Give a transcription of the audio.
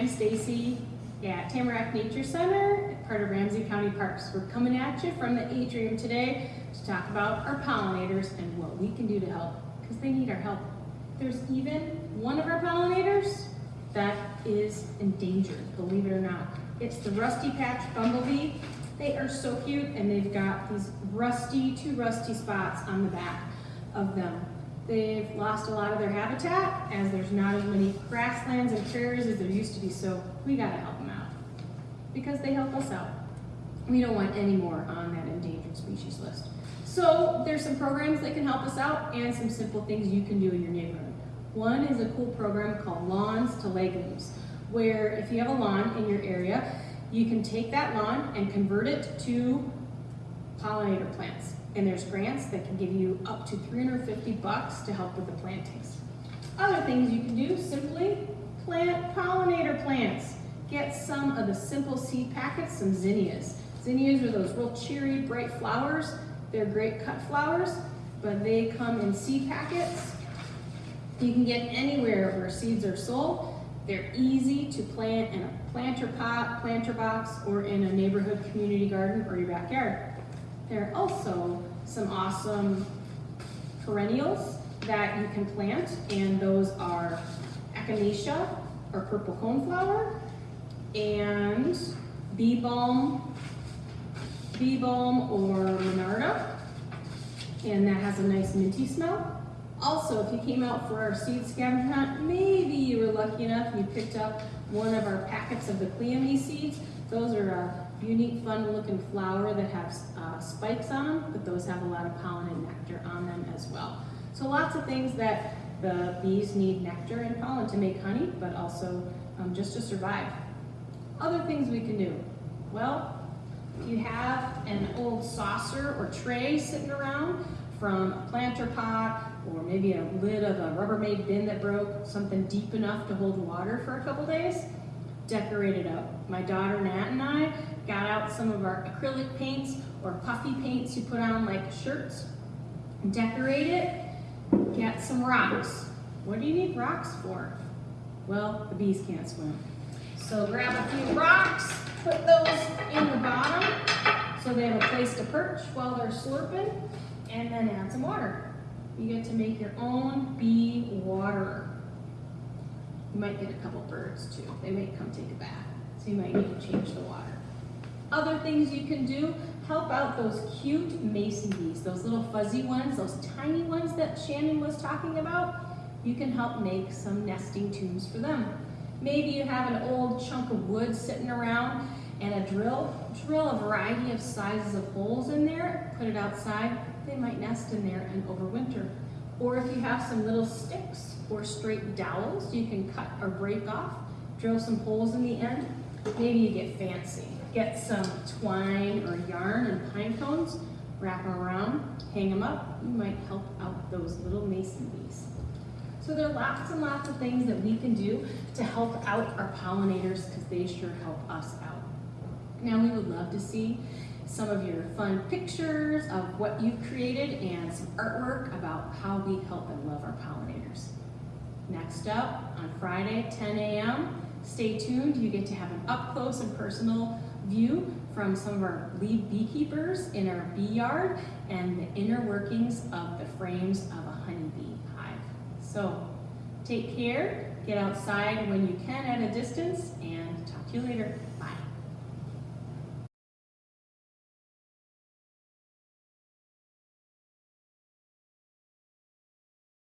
I'm Stacy at Tamarack Nature Center, part of Ramsey County Parks. We're coming at you from the atrium today to talk about our pollinators and what we can do to help, because they need our help. There's even one of our pollinators that is endangered, believe it or not. It's the rusty patch bumblebee. They are so cute and they've got these rusty, two rusty spots on the back of them. They've lost a lot of their habitat as there's not as many grasslands and prairies as there used to be, so we gotta help them out because they help us out. We don't want any more on that endangered species list. So there's some programs that can help us out and some simple things you can do in your neighborhood. One is a cool program called Lawns to Legumes, where if you have a lawn in your area, you can take that lawn and convert it to pollinator plants. And there's grants that can give you up to 350 bucks to help with the plantings. Other things you can do, simply plant pollinator plants. Get some of the simple seed packets, some zinnias. Zinnias are those real cheery, bright flowers. They're great cut flowers, but they come in seed packets. You can get anywhere where seeds are sold. They're easy to plant in a planter pot, planter box, or in a neighborhood community garden or your backyard. There are also some awesome perennials that you can plant, and those are echinacea, or purple coneflower, and bee balm, bee balm or monarda, and that has a nice minty smell. Also, if you came out for our seed scavenger hunt, maybe you were lucky enough you picked up one of our packets of the cleome seeds. Those are a unique, fun-looking flower that has uh, spikes on them, but those have a lot of pollen and nectar on them as well. So lots of things that the bees need nectar and pollen to make honey, but also um, just to survive. Other things we can do. Well, if you have an old saucer or tray sitting around from a planter pot or maybe a lid of a Rubbermaid bin that broke, something deep enough to hold water for a couple days, decorate it up. My daughter Nat and I got out some of our acrylic paints or puffy paints you put on like shirts, decorate it, get some rocks. What do you need rocks for? Well, the bees can't swim. So grab a few rocks, put those in the bottom so they have a place to perch while they're slurping, and then add some water. You get to make your own bee water. You might get a couple birds too. They might come take a bath, so you might need to change the water. Other things you can do, help out those cute mason bees, those little fuzzy ones, those tiny ones that Shannon was talking about. You can help make some nesting tubes for them. Maybe you have an old chunk of wood sitting around and a drill. Drill a variety of sizes of holes in there, put it outside. They might nest in there and overwinter. Or if you have some little sticks or straight dowels you can cut or break off, drill some holes in the end. Maybe you get fancy. Get some twine or yarn and pine cones, wrap them around, hang them up. You might help out those little mason bees. So there are lots and lots of things that we can do to help out our pollinators because they sure help us out. Now we would love to see some of your fun pictures of what you've created and some artwork about how we help and love our pollinators. Next up, on Friday, 10 a.m., stay tuned. You get to have an up close and personal view from some of our lead beekeepers in our bee yard and the inner workings of the frames of a honeybee hive. So take care, get outside when you can at a distance, and talk to you later. Bye.